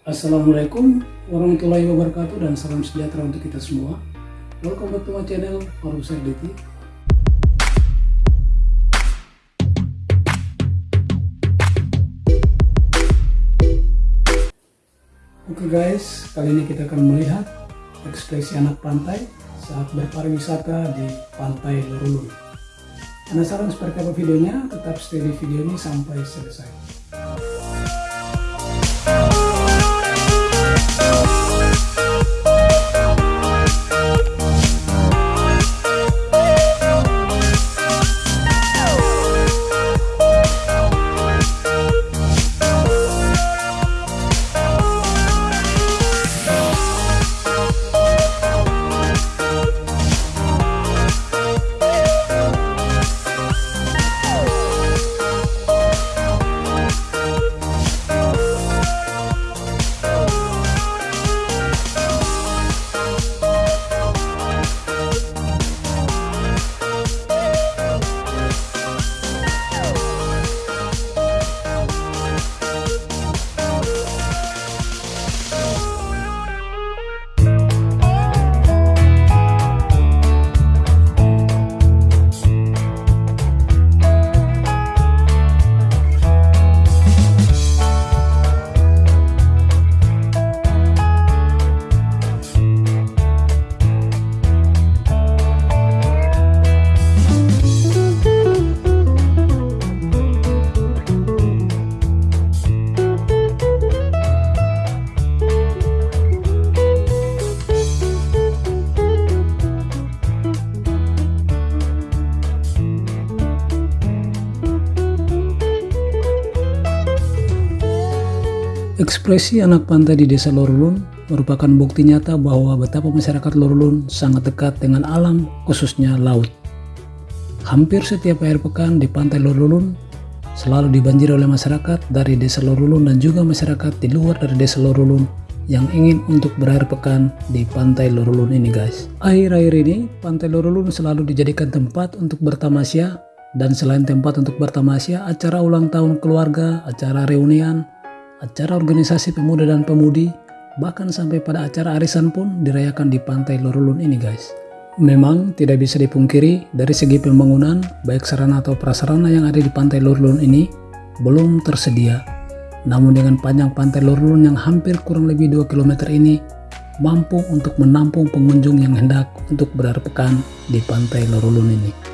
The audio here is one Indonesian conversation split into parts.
Assalamualaikum warahmatullahi wabarakatuh dan salam sejahtera untuk kita semua. Welcome back to my channel Paruser DT. Oke guys, kali ini kita akan melihat ekspresi anak pantai saat berpariwisata di Pantai Lorulun. Penasaran seperti apa videonya? Tetap stay di video ini sampai selesai. Ekspresi anak pantai di desa Lorulun merupakan bukti nyata bahwa betapa masyarakat Lorulun sangat dekat dengan alam, khususnya laut. Hampir setiap akhir pekan di pantai Lorulun selalu dibanjiri oleh masyarakat dari desa Lorulun dan juga masyarakat di luar dari desa Lorulun yang ingin untuk berakhir pekan di pantai Lorulun ini guys. Akhir-akhir ini pantai Lorulun selalu dijadikan tempat untuk bertamasya dan selain tempat untuk bertamasya, acara ulang tahun keluarga, acara reunian, acara organisasi pemuda dan pemudi, bahkan sampai pada acara arisan pun dirayakan di pantai Lorulun ini guys. Memang tidak bisa dipungkiri dari segi pembangunan, baik sarana atau prasarana yang ada di pantai Lorulun ini belum tersedia. Namun dengan panjang pantai Lorulun yang hampir kurang lebih 2 km ini, mampu untuk menampung pengunjung yang hendak untuk pekan di pantai Lorulun ini.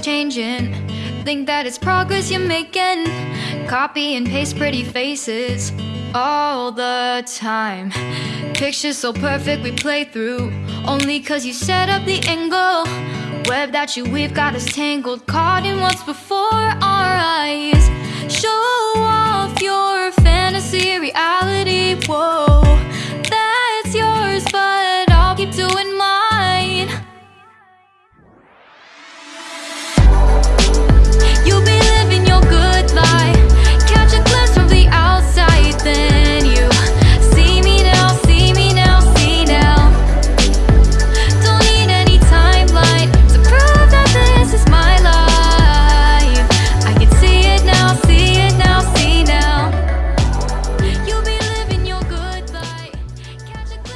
Changing. Think that it's progress you're making. Copy and paste pretty faces all the time. Pictures so perfect we play through. Only cause you set up the angle. Web that you weave got us tangled. Caught in what's before our eyes. Show off your fantasy reality. Whoa,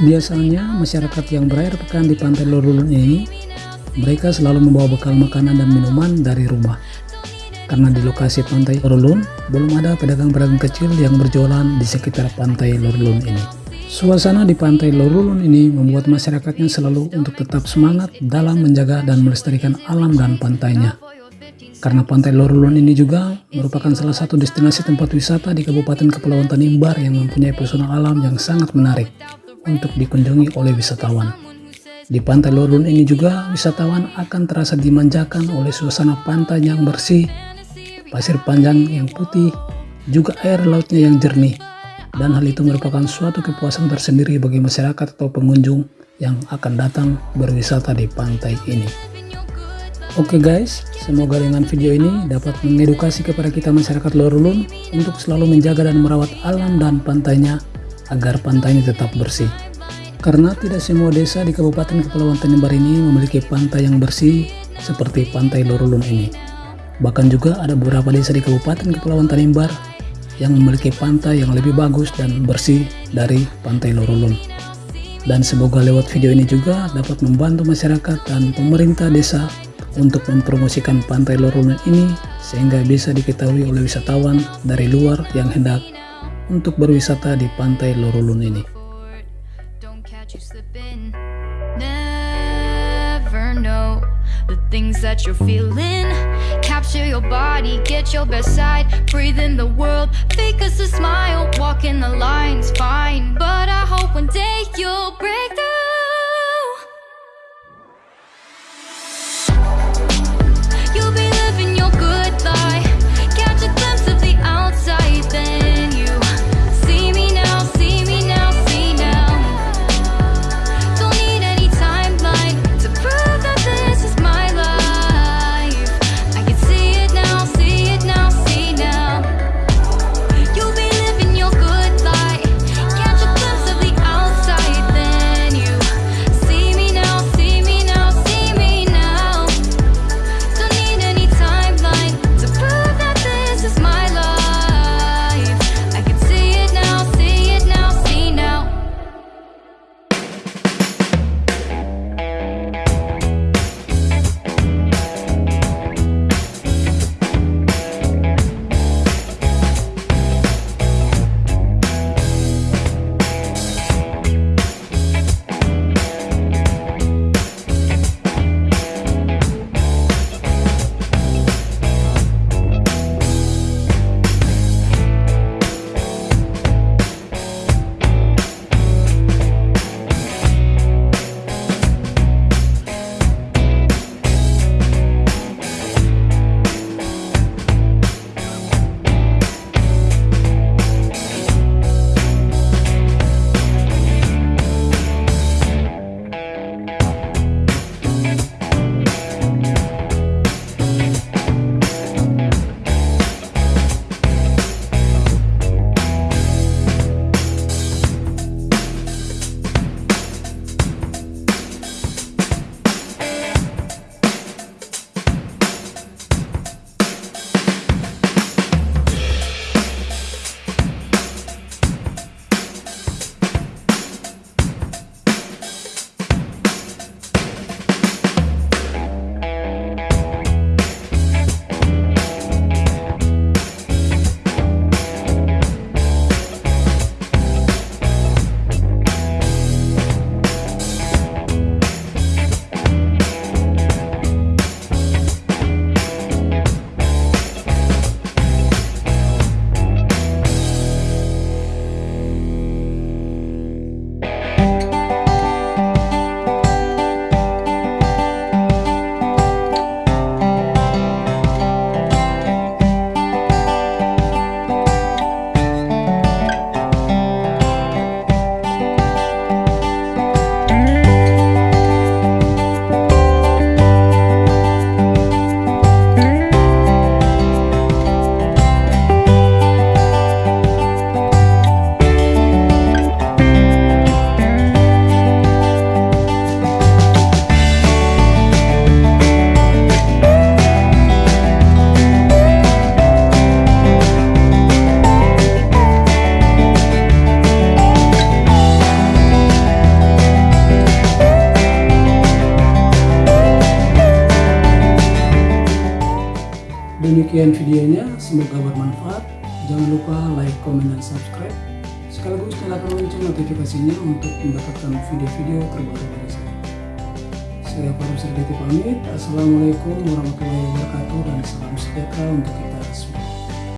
Biasanya masyarakat yang berakhir pekan di pantai Lorulun ini mereka selalu membawa bekal makanan dan minuman dari rumah. Karena di lokasi pantai Lorulun belum ada pedagang-pedagang kecil yang berjualan di sekitar pantai Lorulun ini. Suasana di pantai Lorulun ini membuat masyarakatnya selalu untuk tetap semangat dalam menjaga dan melestarikan alam dan pantainya. Karena pantai Lorulun ini juga merupakan salah satu destinasi tempat wisata di Kabupaten Kepulauan Tanimbar yang mempunyai pesona alam yang sangat menarik untuk dikunjungi oleh wisatawan. Di pantai Lorun ini juga wisatawan akan terasa dimanjakan oleh suasana pantai yang bersih, pasir panjang yang putih, juga air lautnya yang jernih. Dan hal itu merupakan suatu kepuasan tersendiri bagi masyarakat atau pengunjung yang akan datang berwisata di pantai ini. Oke guys, semoga dengan video ini dapat mengedukasi kepada kita masyarakat Lorulun untuk selalu menjaga dan merawat alam dan pantainya agar pantainya tetap bersih. Karena tidak semua desa di Kabupaten Kepulauan Tanimbar ini memiliki pantai yang bersih seperti Pantai Lorulun ini. Bahkan juga ada beberapa desa di Kabupaten Kepulauan Tanimbar yang memiliki pantai yang lebih bagus dan bersih dari Pantai Lorulun. Dan semoga lewat video ini juga dapat membantu masyarakat dan pemerintah desa untuk mempromosikan Pantai Lorulun ini sehingga bisa diketahui oleh wisatawan dari luar yang hendak untuk berwisata di pantai Lorulun ini. the the the hope one day you'll break through. Demikian videonya, semoga bermanfaat. Jangan lupa like, comment, dan subscribe. Sekaligus nyalakan lonceng notifikasinya untuk mendapatkan video-video terbaru dari saya. Saya Faru Serditi pamit. Assalamualaikum warahmatullahi wabarakatuh dan salam sejahtera untuk kita.